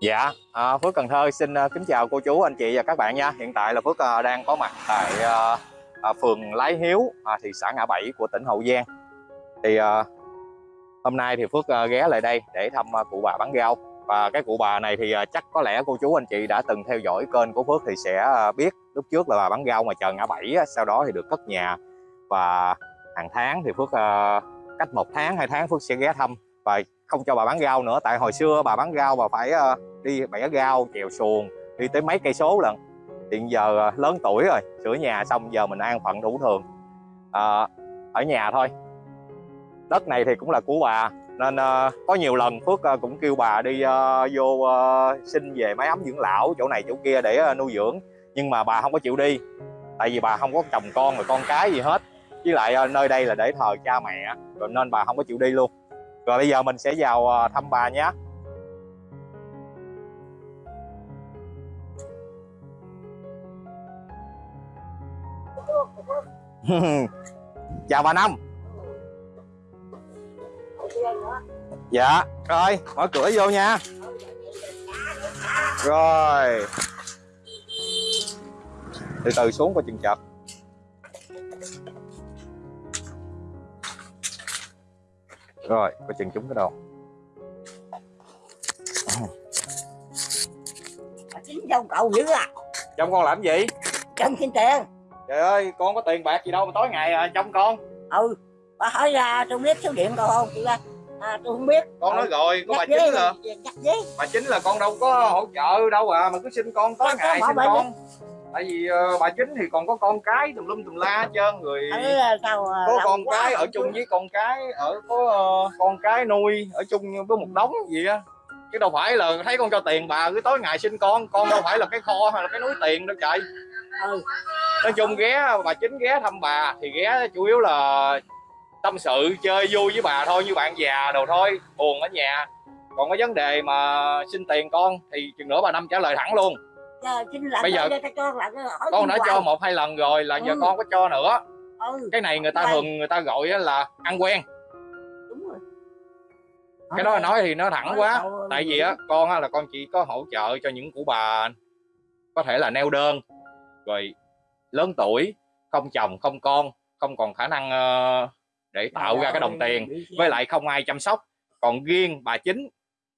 Dạ, à, Phước Cần Thơ xin à, kính chào cô chú, anh chị và các bạn nha. Hiện tại là Phước à, đang có mặt tại à, à, phường Lái Hiếu, à, thị xã Ngã Bảy của tỉnh Hậu Giang. Thì à, hôm nay thì Phước à, ghé lại đây để thăm à, cụ bà bán rau. Và cái cụ bà này thì à, chắc có lẽ cô chú anh chị đã từng theo dõi kênh của Phước thì sẽ à, biết lúc trước là bà bán rau mà chờ Ngã Bảy, á, sau đó thì được cất nhà và hàng tháng thì Phước à, cách một tháng hai tháng Phước sẽ ghé thăm và không cho bà bán rau nữa tại hồi xưa bà bán rau bà phải à, đi bẻ gao chèo xuồng đi tới mấy cây số lần. Hiện giờ à, lớn tuổi rồi sửa nhà xong giờ mình an phận thủ thường. À, ở nhà thôi. Đất này thì cũng là của bà nên à, có nhiều lần phước à, cũng kêu bà đi à, vô à, xin về máy ấm dưỡng lão chỗ này chỗ kia để à, nuôi dưỡng. Nhưng mà bà không có chịu đi tại vì bà không có chồng con rồi con cái gì hết. Với lại à, nơi đây là để thờ cha mẹ rồi nên bà không có chịu đi luôn. Rồi bây giờ mình sẽ vào à, thăm bà nhé. chào bà năm. Dạ rồi mở cửa vô nha. Rồi. Từ từ xuống qua chừng chật rồi coi chừng chúng cái đầu chính dâu cậu dữ à? Trong con làm gì? Chân xin tiền trời ơi con có tiền bạc gì đâu mà tối ngày à, trong con. Ừ bà hỏi ra tôi biết số điện cậu không? Chị ra à, tôi không biết. Con nói Ừ. rồi của bà chính là rồi, với. Bà chính là con đâu có hỗ trợ đâu à mà cứ xin con tối Con ngày xin con. Tại vì ờ, bà chính thì còn có con cái tùm lum tùm la hết trơn người ừ, sao à, có con cái ở chung với con cái ở có ờ, con cái nuôi ở chung với một đống gì á. Chứ đâu phải là thấy con cho tiền bà cứ tối ngày xin con con đâu phải là cái kho hay là cái núi tiền đâu trời ừ. Nói chung ghé bà chính ghé thăm bà thì ghé chủ yếu là tâm sự chơi vui với bà thôi như bạn già đồ thôi buồn ở nhà. Còn có vấn đề mà xin tiền con thì chừng nữa bà năm trả lời thẳng luôn. Giờ là Bây giờ cho hỏi con đã cho một hai lần rồi là giờ Ừ. con có cho nữa. Ừ. Cái này người ta thường người ta gọi là ăn quen. Đúng rồi. Cái đó nói thì nó thẳng Hỏi quá cậu, tại vì á con á là con chỉ có hỗ trợ cho những cụ bà có thể là neo đơn rồi lớn tuổi không chồng không con không còn khả năng ờ, để tạo Trời ra cái đồng tiền. với lại không ai chăm sóc. Còn riêng bà chính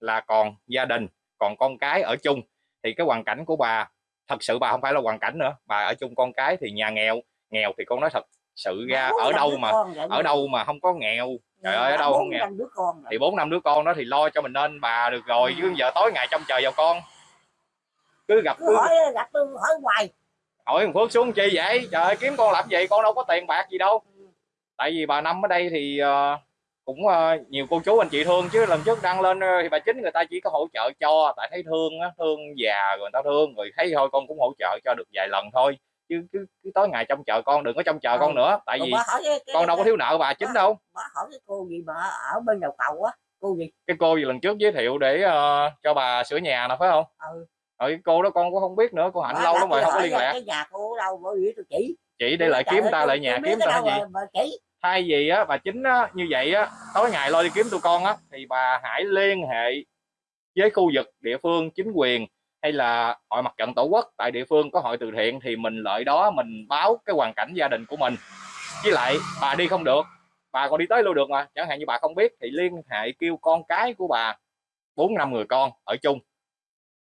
là còn gia đình còn con cái ở chung. Thì cái hoàn cảnh của bà thật sự bà không phải là hoàn cảnh nữa. Bà ở chung con cái thì nhà nghèo nghèo thì con nói thật sự ra Bốn ở đâu mà ở đâu mà không có nghèo. Trời ơi, ở đâu không nghèo? thì bốn năm đứa con đó thì lo cho mình nên bà được rồi. Chứ giờ tối ngày trông chờ vào con. Cứ gặp cứ cứ hỏi gặp tôi hỏi hoài hỏi thằng Phước xuống chi vậy? Trời ơi, kiếm con làm gì? Con đâu có tiền bạc gì đâu. Tại vì bà năm ở đây thì ờ, cũng ờ, nhiều cô chú anh chị thương. Chứ lần trước đăng lên ờ, thì bà chính người ta chỉ có hỗ trợ cho tại thấy thương á thương già rồi người ta thương. Rồi thấy thôi con cũng hỗ trợ cho được vài lần thôi. Chứ cứ, cứ tối ngày trông chờ con đừng có trông chờ Ừ. con nữa. Tại vì bà con đâu có thiếu nợ bà chính đâu. bà hỏi cái cô gì mà ở bên đầu cầu á cô gì? Cái cô gì lần trước giới thiệu để ờ, cho bà sửa nhà nè phải không? Ừ rồi cái cô đó con cũng không biết nữa cô hạnh Bà lâu lắm rồi không có liên lạc. cái nhà cô đâu bởi vì tôi chỉ. Chỉ để lại kiếm ta lại nhà kiếm ta gì? thay vì á bà chính á, như vậy á tối ngày lo đi kiếm tụi con á thì bà hãy liên hệ với khu vực địa phương chính quyền hay là hội mặt trận tổ quốc tại địa phương có hội từ thiện thì mình lợi đó mình báo cái hoàn cảnh gia đình của mình. Với lại bà đi không được bà còn đi tới luôn được mà chẳng hạn như bà không biết thì liên hệ kêu con cái của bà bốn năm người con ở chung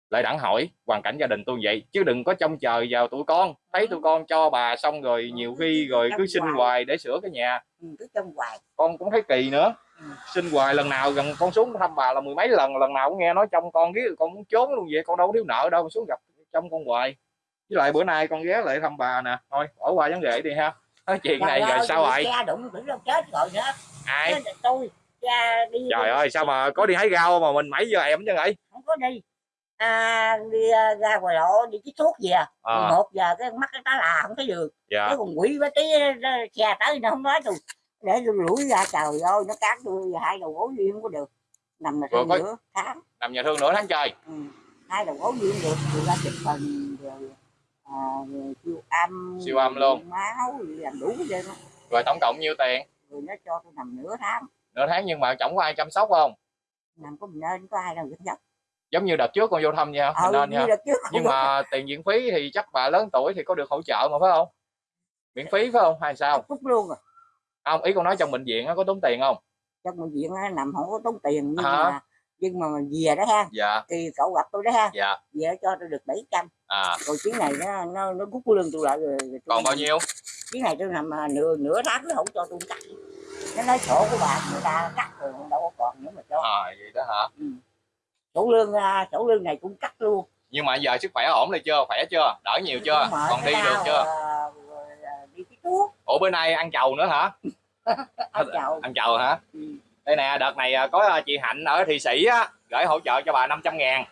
lại đặng hỏi hoàn cảnh gia đình tôi vậy? Chứ đừng có trông chờ vào tụi con. Thấy tụi con cho bà xong rồi nhiều khi rồi cứ xin hoài. để sửa cái nhà. Ừ, cứ hoài. Con cũng thấy kỳ nữa. Ừ. xin hoài lần nào gần con xuống thăm bà là mười mấy lần lần nào cũng nghe nói trong con ghé con muốn trốn luôn vậy con đâu có thiếu nợ đâu xuống gặp trong con hoài. Với lại bữa nay con ghé lại thăm bà nè. Thôi bỏ qua vấn đề đi ha. Nói chuyện này rồi sao bị xe đụng tưởng đâu chết rồi nữa ai? Tôi cha đi trời ơi sao mà có đi hái rau mà mình mấy giờ em chứ vậy không có đi à, đi à, ra ngoài lộ đi chích thuốc về. À. một giờ cái mắt cái tá là không thấy đường. Dạ. Cái còn quỷ với tí xe tới nó không nói tôi để tôi lủi ra trời ơi nó cán tôi hai đầu gối gì không có được. Nằm thêm có- nữa tháng. Nằm nhà thương nửa tháng trời. Ừ. hai đầu gối gì không được. Rồi ra chụp hình rồi à, rồi siêu âm Siêu âm luôn. máu làm đủ hết rồi tổng cộng nhiêu tiền? Rồi nó cho tôi nằm nửa tháng. Nửa tháng nhưng mà chẳng có ai chăm sóc không? Nằm có mình nên có ai đâu dẫn dắt giống như đợt trước con vô thăm nha ờ nên như nha. nhưng mà tiền viện phí thì chắc bà lớn tuổi thì có được hỗ trợ mà phải không? Miễn phí phải không? Hay sao? Phút luôn rồi không ý con nói trong bệnh viện có tốn tiền không? Trong bệnh viện nằm không có tốn tiền nhưng Hả? mà nhưng mà về đó ha dạ. thì cậu gặp tôi đó ha. Dạ. Về cho tôi được 700 à. Rồi chuyến này nó nó nó rút lương tôi lại rồi, tôi còn bao nhiêu? Chuyến này tôi nằm à, nửa nửa tháng nó không cho tôi cắt. Nó nói sổ của bà người ta cắt rồi đâu có còn nữa mà cho. À vậy đó hả? Ừ. sổ lương à, sổ lương này cũng cắt luôn. Nhưng mà giờ sức khỏe ổn rồi chưa? Khỏe chưa? Đỡ nhiều chưa? Còn đi được chưa? à, à, đi cái thuốc. Ủa bữa nay ăn chầu nữa hả? Ăn chầu. Ăn chầu hả? Ừ. đây nè đợt này à, có à, chị hạnh ở thị sĩ á gửi hỗ trợ cho bà 500 ngàn.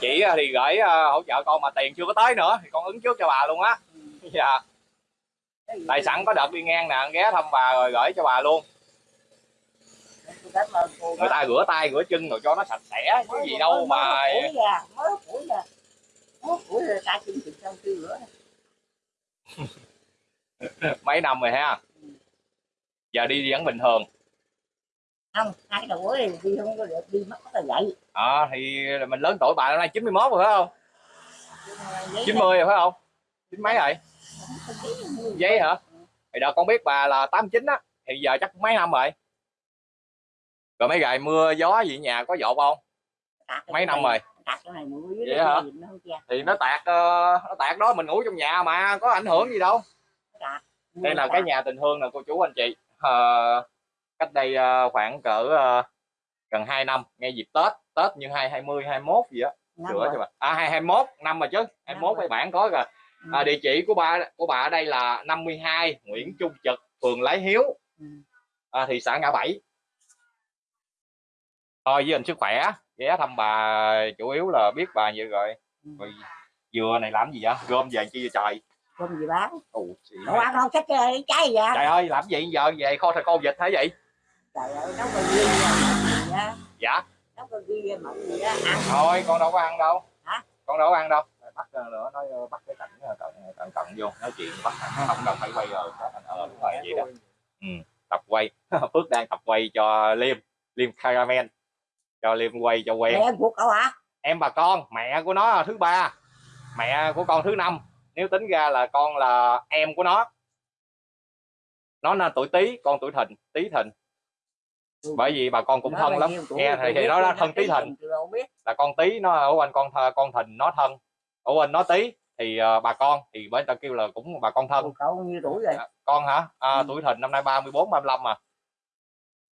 Chị à, thì gửi à, hỗ trợ con mà tiền chưa có tới nữa thì con ứng trước cho bà luôn á. Dạ. Cái gì tại sẵn có đợt đi ngang nè ghé thăm bà rồi gửi cho bà luôn tôi cảm ơn cô người ta rửa tay rửa chân rồi cho nó sạch sẽ chứ gì đâu mà mới phủi ra. Mới phủi ra ta chân thịt xong kêu nữa mấy năm rồi ha? Giờ đi vẫn bình thường. Không hai đầu gối đi không có được đi mất là vậy. À, thì mình lớn tuổi bà năm nay 91 rồi phải không? Nhưng mà giấy 90 rồi phải không? Chín mấy rồi? Giấy hả? Thì đợt con biết bà là 89 á thì giờ chắc mấy năm rồi rồi mấy ngày mưa gió gì nhà có dột không? Mấy năm rồi. tạt cái này mưa dưới Vậy hả? thì nó tạt ờ, nó tạt đó mình ngủ trong nhà mà có ảnh hưởng gì đâu. Đây là cái nhà tình thương nè cô chú anh chị. Ờ, cách đây ờ, khoảng cỡ gần 2 năm ngay dịp Tết Tết như 220 21 gì á. Sửa cho bà. À 221 năm rồi chứ. 21 rồi. cái bản có rồi. Ừ. à, địa chỉ của bà của bà ở đây là 52 Nguyễn Trung Trực phường Lái Hiếu. Ừ. à, thị xã Ngã Bảy thôi với anh sức khỏe ghé thăm bà chủ yếu là biết bà vậy. Rồi Ừ. rồi dừa này làm gì vậy? Gom về chi vậy trời? Không gì bán? Ồ, đâu ăn không? Sách cái trái gì vậy? Trời ơi làm gì giờ? Về kho thịt kho vịt hả vậy? Trời ơi nấu cái gì gì á dạ. Nấu cái gì mặn gì á ăn. Thôi con đâu có ăn đâu. Hả? con đâu có ăn đâu. Bắt ờ, nữa nói ờ, bắt cái cạnh ờ, cận cận cận vô. Nói chuyện bắt không đâu phải quay rồi. Ờ đúng rồi vậy đó. Ừ, tập quay. Phước đang tập quay cho liêm. Liêm caramel cho liêm quay cho quen. Mẹ em cuộc cậu hả? Em bà con mẹ của nó là thứ ba. Mẹ của con thứ năm. Nếu tính ra là con là em của nó. Nó là tuổi tý con tuổi thìn tý thìn. Bởi vì bà con cũng thân lắm. nghe thì, thì nó là thân tí thìn. là con tí nó ở anh con th- con thìn nó thân. Ở anh nó tí thì ờ, bà con thì bởi ta kêu là cũng bà con thân. Cậu cậu nhiêu tuổi rồi À, con hả? À, Ừ. tuổi thìn năm nay 34 35 mà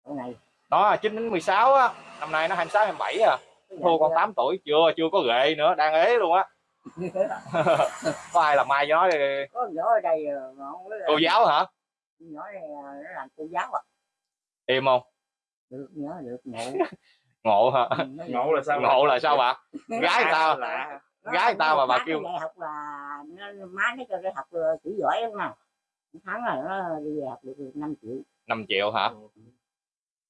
cậu này nó 9 đến 16 á. Năm nay nó 26 27 à. Cái thua con kia. 8 tuổi chưa chưa có ghệ nữa đang ế luôn á. Có ai làm mai cho nó có nhỏ ở đây ờ, mà không biết là- cô giáo hả? Nhỏ này ờ, nó làm cô giáo à. Im không? Được nhỏ được ngộ. Ngộ hả? Ừ, ngộ là sao? Ngộ là sao bà? Gái tao. Nó gái tao mà bà kêu- học là nó má nó cho đi học ờ, chữ giỏi lắm mà. Một tháng là nó đi học được 5 triệu. 5 triệu hả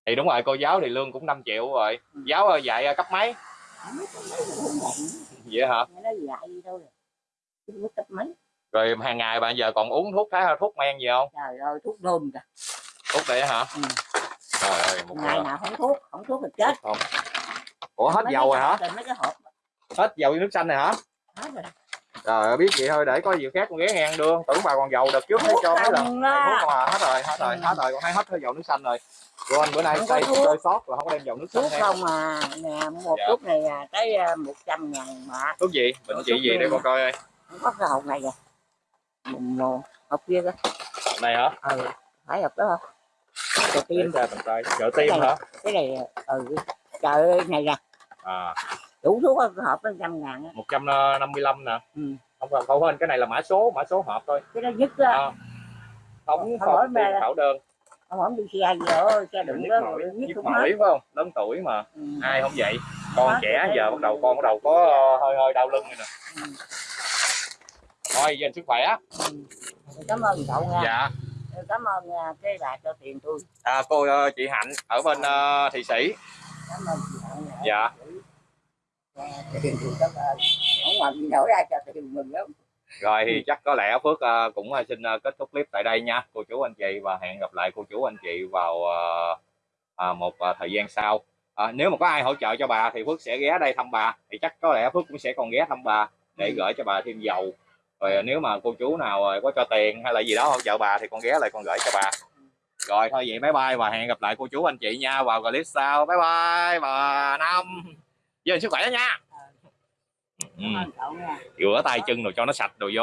thì đúng rồi cô giáo thì lương cũng 5 triệu rồi. Giáo ờ, dạy ờ, cấp mấy? Vậy hả? Rồi. Hàng ngày bạn giờ còn uống thuốc thái thuốc men gì không? Trời ơi thuốc nôn kìa. Thuốc đấy hả? Ừ. trời ơi một ngày nào không thuốc không thuốc thì chết. Không. Ủa hết Mấy dầu rồi hả? mấy cái hộp. Hết dầu với nước xanh này hả? Hết rồi. Trời ơi biết vậy thôi để có gì khác con ghé ngang đưa tưởng bà còn dầu đợt trước thấy cho mấy lần. thuốc mà hết rồi hết rồi Ừ. hết rồi. Con thấy hết cái dầu nước xanh rồi anh bữa nay thuốc. chơi sót rồi không có đem dầu nước thuốc không à. Nè một Dạ. thuốc này à, tới à, 100 ngàn mà. Thuốc gì? Bệnh chị gì mà. con coi ơi? Không có cái hộp này kìa. Một, một hộp kia kìa. Này hả? Ừ. Phải hộp đó không? Để tim. tay trợ tim hả? cái này ừ. Trời ơi này nè. À. Đủ thuốc hộp nó trăm ngàn á. 155 nè. Ừ. không không không quên cái này là mã số mã số hộp thôi. Cái đó nhất á. À, không mẹ. khảo đơn ông không đi xe gì ơi xe Nhức đó nhất nhức cũng hết mỏi phải không lớn tuổi mà ừ. ai không vậy con Hết trẻ rồi. giờ bắt đầu con bắt đầu có ờ, hơi hơi đau lưng rồi nè Ừ. thôi dành sức khỏe Ừ. cảm ơn cậu nha dạ cảm ơn à, cái bà cho tiền tôi à, cô ờ, chị hạnh ở bên ờ, thị sĩ cảm ơn chị Hạnh. Dạ. Dạ, tiền tôi cảm ơn không gì nổi ra cho tiền mừng lắm rồi Ừ. thì chắc có lẽ phước ờ, cũng ờ, xin ờ, kết thúc clip tại đây nha. Cô chú anh chị và hẹn gặp lại cô chú anh chị vào à, một thời gian sau. À, nếu mà có ai hỗ trợ cho bà thì phước sẽ ghé đây thăm bà. Thì chắc có lẽ phước cũng sẽ còn ghé thăm bà để Ừ. gửi cho bà thêm dầu. Rồi nếu mà cô chú nào có cho tiền hay là gì đó hỗ trợ bà thì con ghé lại con gửi cho bà. Rồi thôi vậy bye bye và hẹn gặp lại cô chú anh chị nha. Vào clip sau. Bye bye bà năm. Gìn sức khỏe nha ừ. Rửa tay chân rồi cho nó sạch rồi vô